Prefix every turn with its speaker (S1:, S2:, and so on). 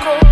S1: cold.